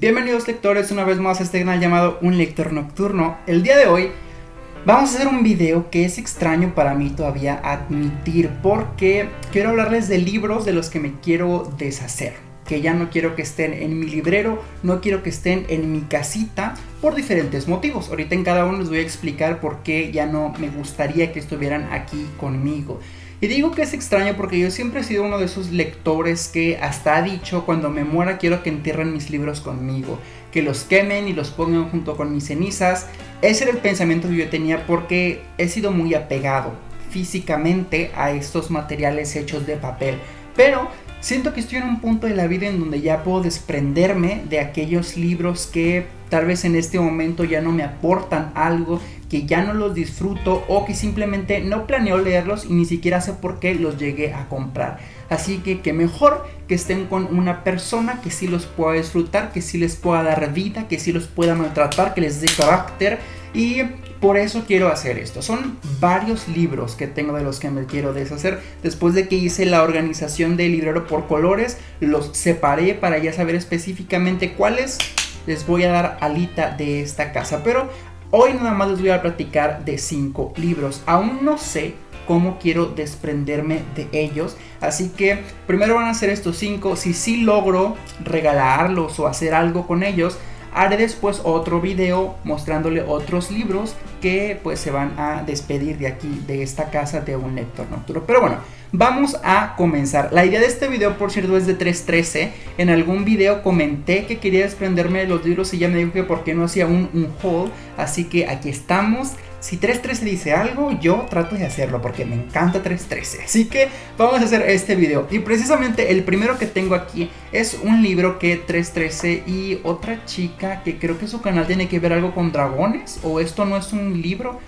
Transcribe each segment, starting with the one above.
Bienvenidos lectores una vez más a este canal llamado Un Lector Nocturno. El día de hoy vamos a hacer un video que es extraño para mí todavía admitir porque quiero hablarles de libros de los que me quiero deshacer. Que ya no quiero que estén en mi librero, no quiero que estén en mi casita por diferentes motivos. Ahorita en cada uno les voy a explicar por qué ya no me gustaría que estuvieran aquí conmigo. Y digo que es extraño porque yo siempre he sido uno de esos lectores que hasta ha dicho cuando me muera quiero que entierren mis libros conmigo, que los quemen y los pongan junto con mis cenizas. Ese era el pensamiento que yo tenía porque he sido muy apegado físicamente a estos materiales hechos de papel. Pero siento que estoy en un punto de la vida en donde ya puedo desprenderme de aquellos libros que tal vez en este momento ya no me aportan algo, que ya no los disfruto o que simplemente no planeo leerlos y ni siquiera sé por qué los llegué a comprar. Así que que mejor que estén con una persona que sí los pueda disfrutar, que sí les pueda dar vida, que sí los pueda maltratar, que les dé carácter y por eso quiero hacer esto. Son varios libros que tengo de los que me quiero deshacer. Después de que hice la organización del librero por colores, los separé para ya saber específicamente cuáles les voy a dar alita de esta casa. Pero hoy nada más les voy a platicar de cinco libros. Aún no sé cómo quiero desprenderme de ellos. Así que primero van a ser estos cinco. Si sí logro regalarlos o hacer algo con ellos, haré después otro video mostrándole otros libros que pues se van a despedir de aquí, de esta casa de un lector nocturno. Pero bueno, Vamos a comenzar. La idea de este video, por cierto, es de 3.13. En algún video comenté que quería desprenderme de los libros y ya me dijo que por qué no hacía un, un haul. Así que aquí estamos. Si 3.13 dice algo, yo trato de hacerlo porque me encanta 3.13. Así que vamos a hacer este video. Y precisamente el primero que tengo aquí es un libro que 3.13 y otra chica que creo que su canal tiene que ver algo con dragones. O esto no es un libro.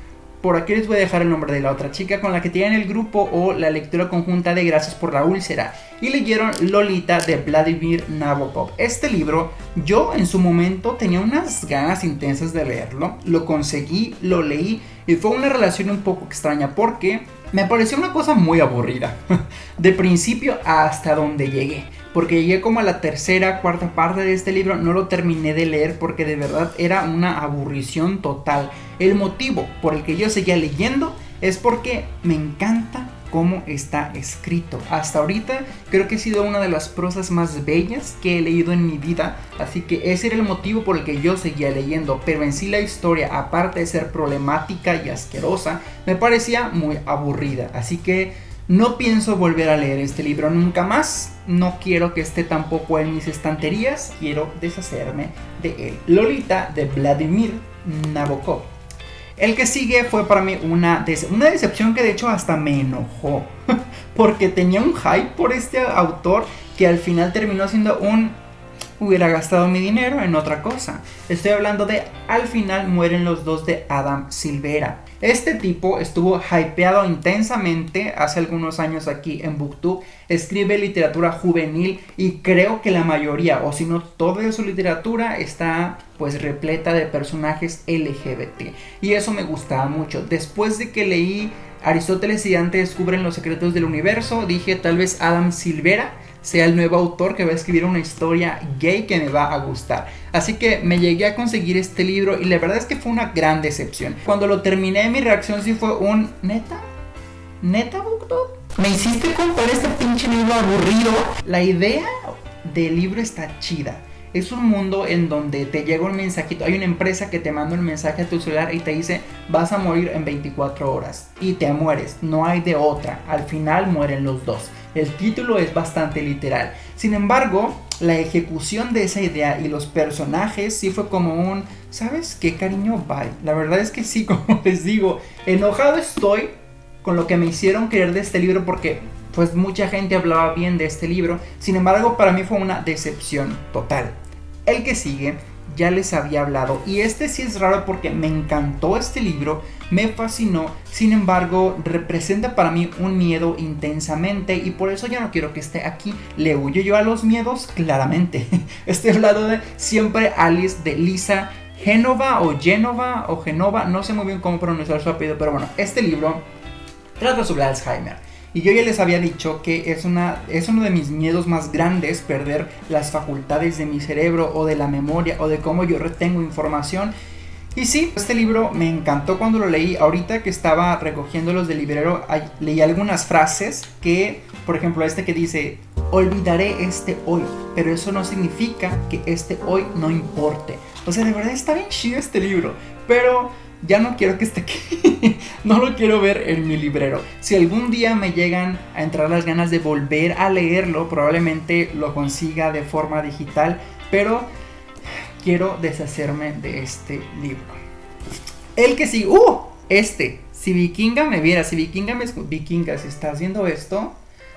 Por aquí les voy a dejar el nombre de la otra chica con la que tienen el grupo o la lectura conjunta de Gracias por la úlcera. Y leyeron Lolita de Vladimir Nabokov. Este libro yo en su momento tenía unas ganas intensas de leerlo. Lo conseguí, lo leí y fue una relación un poco extraña porque me pareció una cosa muy aburrida. De principio hasta donde llegué porque llegué como a la tercera, cuarta parte de este libro, no lo terminé de leer porque de verdad era una aburrición total. El motivo por el que yo seguía leyendo es porque me encanta cómo está escrito. Hasta ahorita creo que ha sido una de las prosas más bellas que he leído en mi vida, así que ese era el motivo por el que yo seguía leyendo, pero en sí la historia, aparte de ser problemática y asquerosa, me parecía muy aburrida, así que no pienso volver a leer este libro nunca más. No quiero que esté tampoco en mis estanterías. Quiero deshacerme de él. Lolita de Vladimir Nabokov. El que sigue fue para mí una, una decepción que de hecho hasta me enojó. Porque tenía un hype por este autor que al final terminó siendo un hubiera gastado mi dinero en otra cosa. Estoy hablando de Al final mueren los dos de Adam Silvera. Este tipo estuvo hypeado intensamente hace algunos años aquí en Booktube, escribe literatura juvenil y creo que la mayoría, o si no toda su literatura está pues repleta de personajes LGBT. Y eso me gustaba mucho. Después de que leí Aristóteles y Dante descubren los secretos del universo, dije tal vez Adam Silvera sea el nuevo autor que va a escribir una historia gay que me va a gustar. Así que me llegué a conseguir este libro y la verdad es que fue una gran decepción. Cuando lo terminé mi reacción sí fue un neta, neta Booktube. Me hiciste comprar este pinche libro aburrido. La idea del libro está chida es un mundo en donde te llega un mensajito. Hay una empresa que te manda un mensaje a tu celular y te dice vas a morir en 24 horas. Y te mueres. No hay de otra. Al final mueren los dos. El título es bastante literal. Sin embargo, la ejecución de esa idea y los personajes sí fue como un, ¿sabes qué cariño? Bye. La verdad es que sí, como les digo, enojado estoy con lo que me hicieron querer de este libro porque pues mucha gente hablaba bien de este libro. Sin embargo, para mí fue una decepción total. El que sigue ya les había hablado y este sí es raro porque me encantó este libro, me fascinó, sin embargo representa para mí un miedo intensamente y por eso ya no quiero que esté aquí. Le huyo yo a los miedos claramente. Estoy hablando de siempre Alice de Lisa Genova o Genova o Genova, no sé muy bien cómo pronunciar su apellido, pero bueno, este libro trata sobre Alzheimer. Y yo ya les había dicho que es, una, es uno de mis miedos más grandes perder las facultades de mi cerebro o de la memoria o de cómo yo retengo información. Y sí, este libro me encantó cuando lo leí. Ahorita que estaba recogiendo los del librero, leí algunas frases que, por ejemplo, este que dice, olvidaré este hoy, pero eso no significa que este hoy no importe. O sea, de verdad está bien chido este libro, pero ya no quiero que esté aquí. no lo quiero ver en mi librero. Si algún día me llegan a entrar las ganas de volver a leerlo, probablemente lo consiga de forma digital, pero quiero deshacerme de este libro. El que sí, ¡uh! Este. Si Vikinga me viera, si Vikinga me... Vikinga, si está haciendo esto,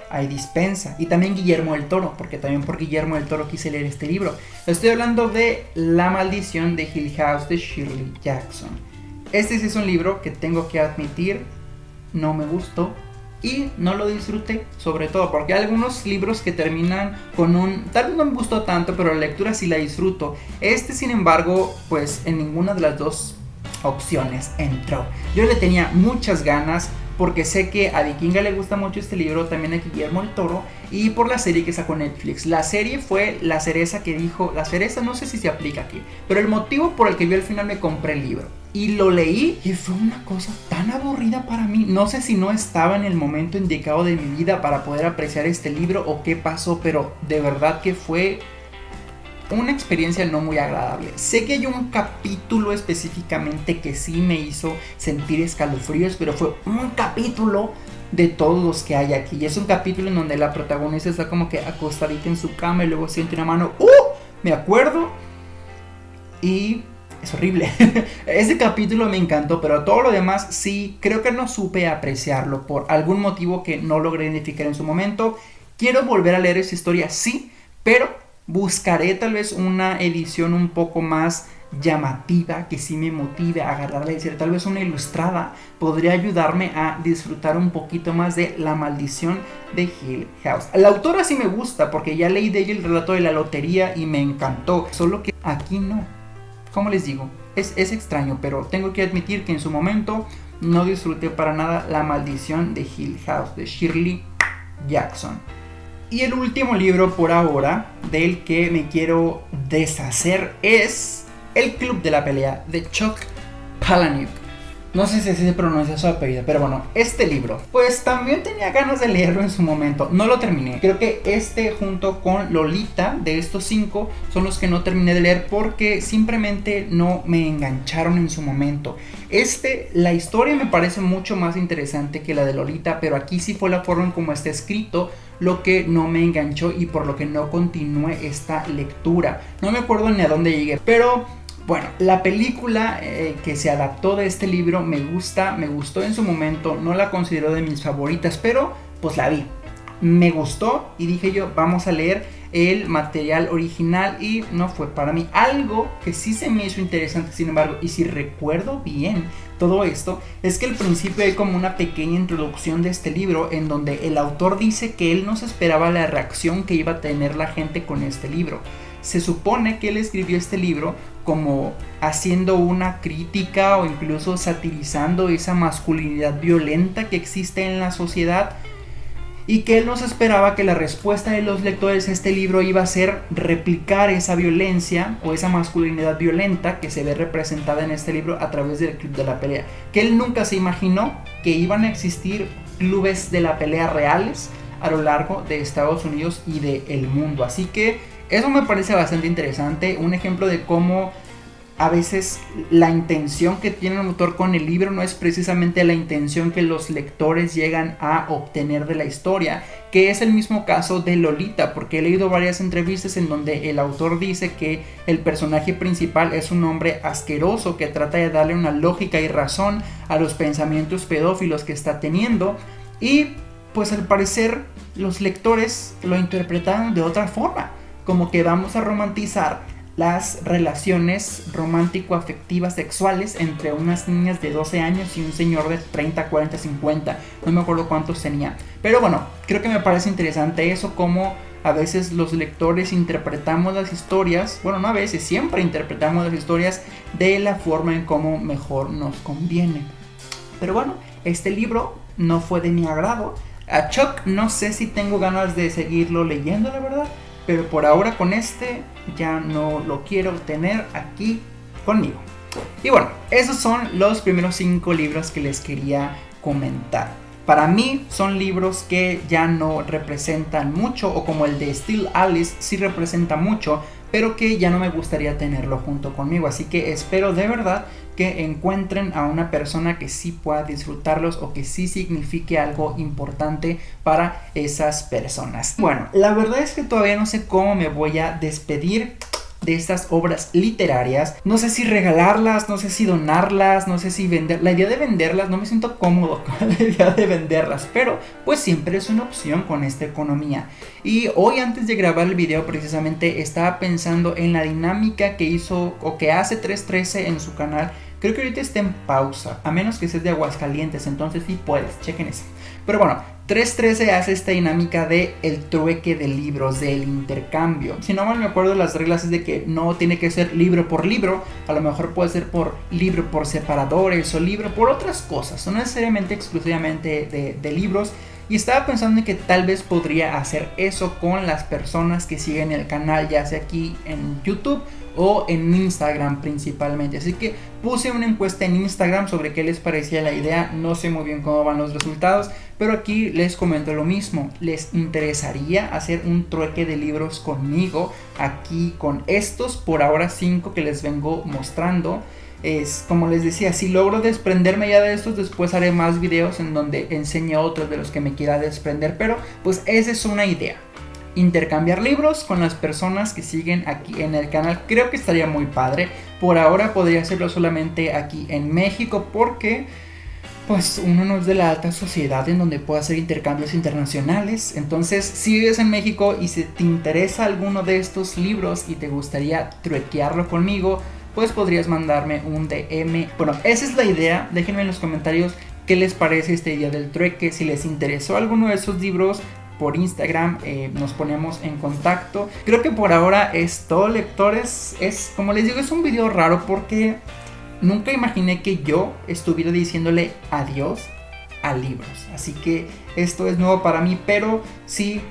hay dispensa. Y también Guillermo del Toro, porque también por Guillermo del Toro quise leer este libro. Estoy hablando de La maldición de Hill House de Shirley Jackson. Este sí es un libro que tengo que admitir, no me gustó y no lo disfruté, sobre todo porque hay algunos libros que terminan con un, tal vez no me gustó tanto, pero la lectura sí la disfruto. Este, sin embargo, pues en ninguna de las dos opciones entró. Yo le tenía muchas ganas, porque sé que a Vikinga le gusta mucho este libro, también a Guillermo el Toro, y por la serie que sacó Netflix. La serie fue la cereza que dijo, la cereza no sé si se aplica aquí, pero el motivo por el que yo al final me compré el libro. Y lo leí y fue una cosa tan aburrida para mí. No sé si no estaba en el momento indicado de mi vida para poder apreciar este libro o qué pasó, pero de verdad que fue una experiencia no muy agradable. Sé que hay un capítulo específicamente que sí me hizo sentir escalofríos, pero fue un capítulo de todos los que hay aquí. Y es un capítulo en donde la protagonista está como que acostadita en su cama y luego siente una mano. ¡Uh! Me acuerdo. Y es horrible. Ese capítulo me encantó, pero todo lo demás sí, creo que no supe apreciarlo por algún motivo que no logré identificar en su momento. Quiero volver a leer esa historia, sí, pero Buscaré tal vez una edición un poco más llamativa que sí me motive a agarrarla y decir tal vez una ilustrada podría ayudarme a disfrutar un poquito más de La maldición de Hill House. La autora sí me gusta porque ya leí de ella el relato de la lotería y me encantó, solo que aquí no. Como les digo, es, es extraño, pero tengo que admitir que en su momento no disfruté para nada La maldición de Hill House de Shirley Jackson. Y el último libro por ahora del que me quiero deshacer es El Club de la Pelea de Chuck Palahniuk. No sé si se pronuncia su apellido, pero bueno, este libro, pues también tenía ganas de leerlo en su momento. No lo terminé. Creo que este junto con Lolita de estos cinco son los que no terminé de leer porque simplemente no me engancharon en su momento. Este, la historia me parece mucho más interesante que la de Lolita, pero aquí sí fue la forma en cómo está escrito lo que no me enganchó y por lo que no continué esta lectura. No me acuerdo ni a dónde llegué, pero bueno, la película eh, que se adaptó de este libro me gusta, me gustó en su momento, no la considero de mis favoritas, pero pues la vi. Me gustó y dije yo, vamos a leer el material original y no fue para mí. Algo que sí se me hizo interesante, sin embargo, y si recuerdo bien todo esto, es que al principio hay como una pequeña introducción de este libro en donde el autor dice que él no se esperaba la reacción que iba a tener la gente con este libro. Se supone que él escribió este libro como haciendo una crítica o incluso satirizando esa masculinidad violenta que existe en la sociedad y que él nos esperaba que la respuesta de los lectores a este libro iba a ser replicar esa violencia o esa masculinidad violenta que se ve representada en este libro a través del club de la pelea. Que él nunca se imaginó que iban a existir clubes de la pelea reales a lo largo de Estados Unidos y del el mundo. Así que eso me parece bastante interesante, un ejemplo de cómo a veces la intención que tiene el autor con el libro no es precisamente la intención que los lectores llegan a obtener de la historia, que es el mismo caso de Lolita, porque he leído varias entrevistas en donde el autor dice que el personaje principal es un hombre asqueroso que trata de darle una lógica y razón a los pensamientos pedófilos que está teniendo y pues al parecer los lectores lo interpretaron de otra forma, como que vamos a romantizar las relaciones romántico-afectivas sexuales entre unas niñas de 12 años y un señor de 30, 40, 50. No me acuerdo cuántos tenía. Pero bueno, creo que me parece interesante eso, como a veces los lectores interpretamos las historias, bueno, no a veces, siempre interpretamos las historias de la forma en cómo mejor nos conviene. Pero bueno, este libro no fue de mi agrado. A Chuck no sé si tengo ganas de seguirlo leyendo, la verdad. Pero por ahora con este ya no lo quiero tener aquí conmigo. Y bueno, esos son los primeros cinco libros que les quería comentar. Para mí son libros que ya no representan mucho o como el de Steel Alice sí representa mucho, pero que ya no me gustaría tenerlo junto conmigo. Así que espero de verdad que encuentren a una persona que sí pueda disfrutarlos o que sí signifique algo importante para esas personas. Bueno, la verdad es que todavía no sé cómo me voy a despedir de estas obras literarias. No sé si regalarlas, no sé si donarlas, no sé si vender. La idea de venderlas, no me siento cómodo con la idea de venderlas, pero pues siempre es una opción con esta economía. Y hoy antes de grabar el video precisamente estaba pensando en la dinámica que hizo o que hace 313 en su canal. Creo que ahorita está en pausa, a menos que seas de Aguascalientes, entonces sí puedes, chequen eso. Pero bueno, 3.13 hace esta dinámica de el trueque de libros, del intercambio. Si no mal me acuerdo, las reglas es de que no tiene que ser libro por libro, a lo mejor puede ser por libro por separadores o libro por otras cosas, no necesariamente exclusivamente de, de libros. Y estaba pensando en que tal vez podría hacer eso con las personas que siguen el canal, ya sea aquí en YouTube o en Instagram principalmente. Así que puse una encuesta en Instagram sobre qué les parecía la idea. No sé muy bien cómo van los resultados, pero aquí les comento lo mismo. ¿Les interesaría hacer un trueque de libros conmigo aquí con estos por ahora 5 que les vengo mostrando? Es como les decía, si logro desprenderme ya de estos, después haré más videos en donde enseñe otros de los que me quiera desprender, pero pues esa es una idea. Intercambiar libros con las personas que siguen aquí en el canal, creo que estaría muy padre. Por ahora podría hacerlo solamente aquí en México porque pues uno no es de la alta sociedad en donde pueda hacer intercambios internacionales. Entonces, si vives en México y si te interesa alguno de estos libros y te gustaría truequearlo conmigo, pues podrías mandarme un DM. Bueno, esa es la idea. Déjenme en los comentarios qué les parece esta idea del trueque. Si les interesó alguno de esos libros, por Instagram eh, nos ponemos en contacto. Creo que por ahora es todo, lectores. Es, como les digo, es un video raro porque nunca imaginé que yo estuviera diciéndole adiós a libros. Así que esto es nuevo para mí, pero sí,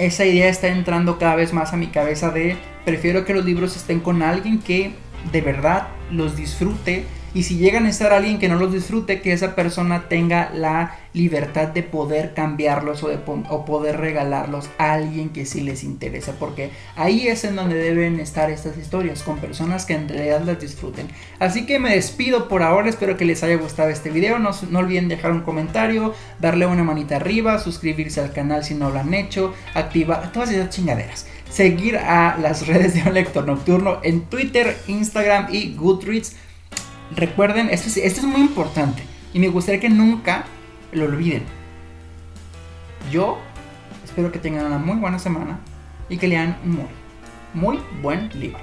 esa idea está entrando cada vez más a mi cabeza de prefiero que los libros estén con alguien que de verdad los disfrute y si llegan a estar alguien que no los disfrute, que esa persona tenga la libertad de poder cambiarlos o, de o poder regalarlos a alguien que sí les interesa, porque ahí es en donde deben estar estas historias, con personas que en realidad las disfruten. Así que me despido por ahora, espero que les haya gustado este video, no, no olviden dejar un comentario, darle una manita arriba, suscribirse al canal si no lo han hecho, activar todas esas chingaderas seguir a las redes de un lector nocturno en Twitter, Instagram y Goodreads. Recuerden, esto es, muy importante y me gustaría que nunca lo olviden. Yo espero que tengan una muy buena semana y que lean muy, muy buen libro.